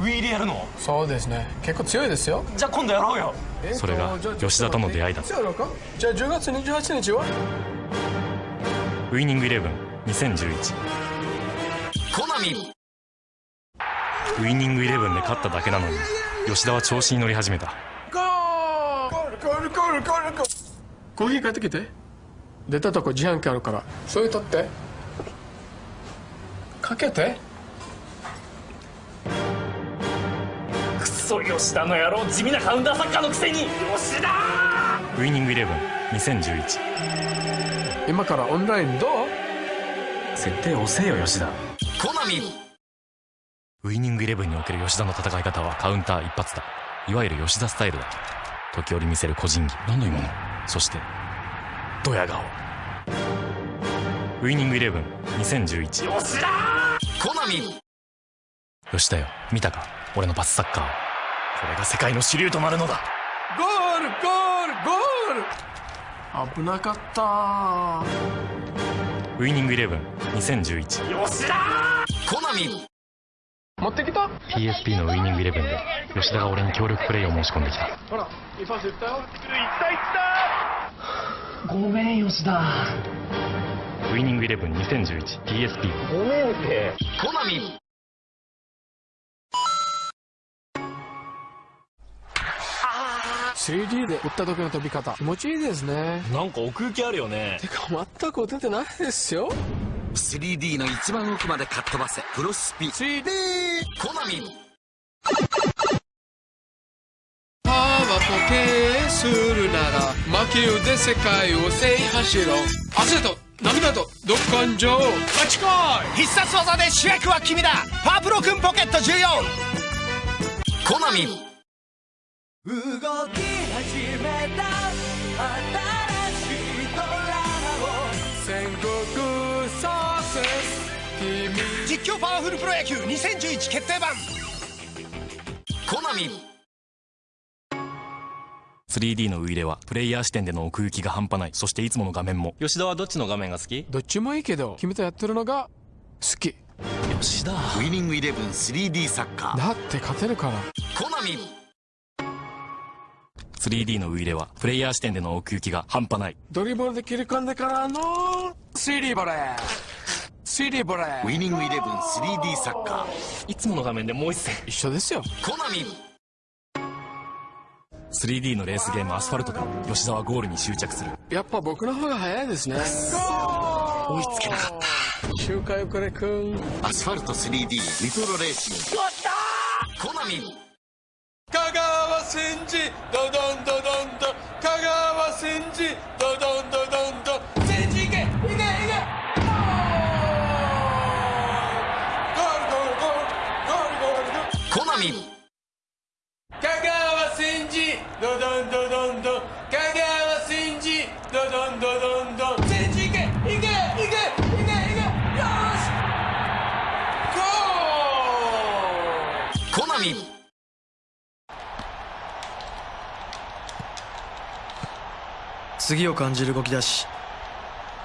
ウィーでやるの？そうですね。結構強いですよ。じゃあ今度やろうよ。それが吉田との出会いだ。じゃあ10月28日はウイニングイレブン2011コナミ。ウイニングイレブンで勝っただけなのに吉田は調子に乗り始めた。ゴールゴールゴールゴールゴール。コーヒー買ってきて。出たとこ自販機あるから。それ取って。かけてソ吉田の野郎地味なカウンターサッカーのくせに。吉田ウイニングイレブン2011今からオンラインどう？設定遅えよ吉田。コナミ。ウイニングイレブンにおける吉田の戦い方はカウンター一発だ。いわゆる吉田スタイルだ。時折見せる個人技。何の今のそしてドヤ顔。ウイニングイレブン2011吉田。コナミ。吉田よ見たか？俺のパスサッカーをこれが世界の主流となるのだ。ゴールゴールゴール。危なかった。ウイニングイレブン2011吉田コナミ。持ってきた？PSP のウイニングイレブンで吉田が俺に協力プレイを申し込んできた。ほらいいパスいったよごめん吉田。ウイニングイレブン 2011PSP ごめんってコナミ 3D で打った時の飛び方。気持ちいいですね。なんか奥行きあるよね。てか全く打ててないですよ。3D の一番奥までかっ飛ばせ。プロスピ。3D コナミ。パワーと経営するなら魔球で世界を制覇しろ。汗と涙とど根性マチコイ必殺技で主役は君だ。パープロくんポケット14コナミ動き始めた新しいドラマを戦国サーセス。君実況パワフルプロ野球2011決定版。コナミ。3D のウイイレはプレイヤー視点での奥行きが半端ない。そしていつもの画面も。吉田はどっちの画面が好き？どっちもいいけど君とやってるのが好き。吉田。ウイニングイレブン 3D サッカー。だって勝てるから。コナミ 3D のウイイレはプレイヤー視点での奥行きが半端ない。ドリブルで切り込んでからの 3D ボレー。3D ボレー。ウイニングイレブン 3D サッカー。いつもの画面でもう一戦。一緒ですよ。コナミ。3D のレースゲームアスファルトで吉田はゴールに執着する。やっぱ僕の方が早いですね。追いつけなかった。周回遅れくん。アスファルト 3D ニトロレーシング。コナミ。香川真司ドドンドドンと香川真司ドドンドドンと真司いけいけいけ。ゴールゴールゴールゴールゴールコナミ。香川ドドンドドン次を感じる動き出し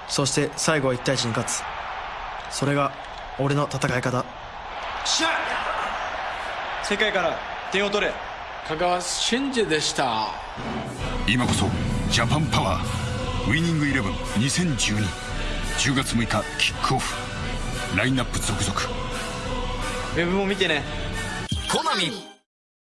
そして最後は1対1に勝つ。それが俺の戦い方。しゃ世界から点を取れ。香川真司でした。今こそジャパンパワーウイニングイレブン2012 10月6日キックオフ。ラインナップ続々。ウェブも見てね。コナミ